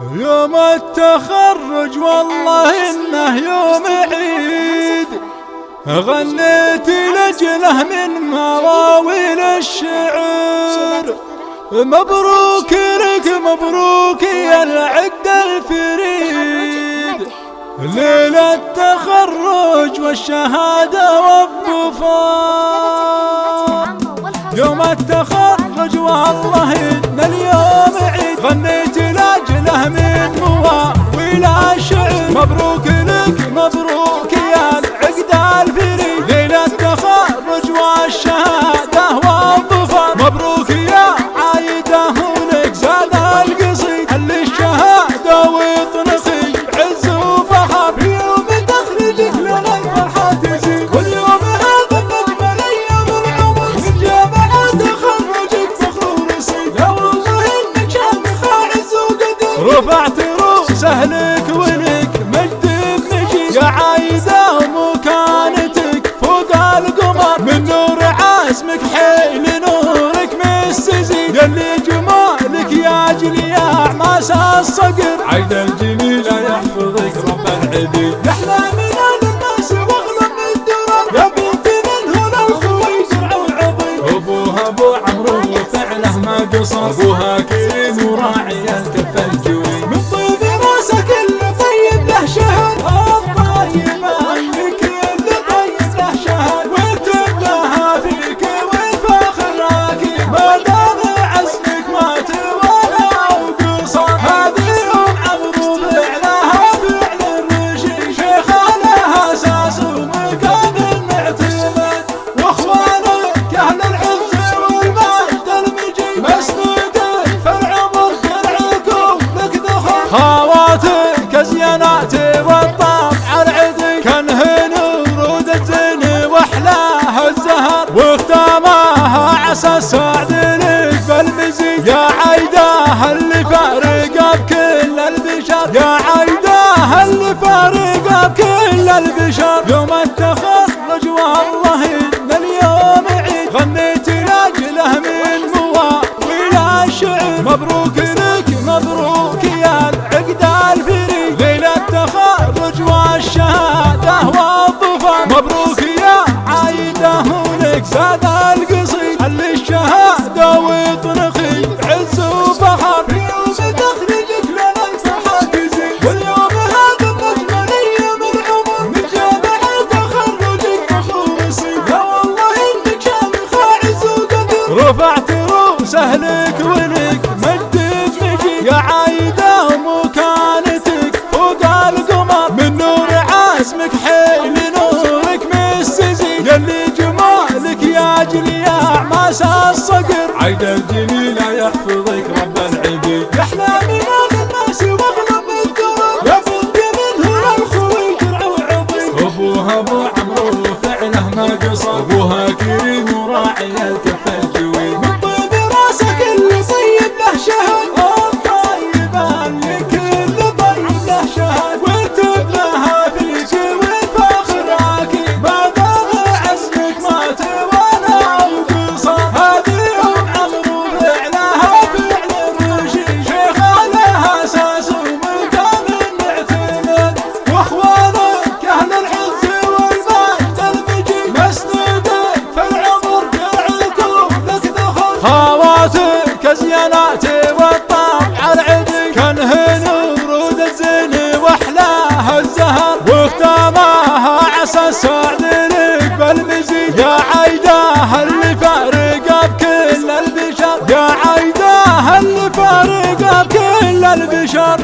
يوم التخرج والله إنه يوم عيد. غنيت لجله من مواويل الشعر. مبروك لك مبروك يا العقد الفريد. ليلة التخرج والشهادة والظفار يوم التخرج مبروك عزمك حيل نورك مستزيد يلي جمالك يا جلياع ماس الصقر. عيد الجميل يحفظك رب العبيد نحن من الناس واغلب الدرر. يا بنت من هنا الخوي زرع وعظيم أبوها أبو عمرو وفعله ما قصر. أبوها كريم وراعي الكف خواتك ازينات والطبع العدي كانهن ورود الزين واحلاه الزهر واختامها عسى السعد لك بالمزيد يا عيده اللي فارقه بكل البشر. يا عيده اللي فارقه بكل البشر. يوم التخرج والله إن اليوم عيد. غنيت لأجله من مواويل الشعر مبروك لك مبروك الصقر. عيد الجميل يحفظك رب العبيد. يحلى من الناس واغلب الدرر يا بنت من هنا الخوي درع وعظيم أبوها أبو عمرو فعله ما قصر. أبوها خواتك ازينات والطبع العدي كانهن ورود الزين واحلاه الزهر واختامها عسى السعد لك بالمزيد يا عيده اللي فارقه بكل البشر. يا عيده اللي فارقه بكل البشر.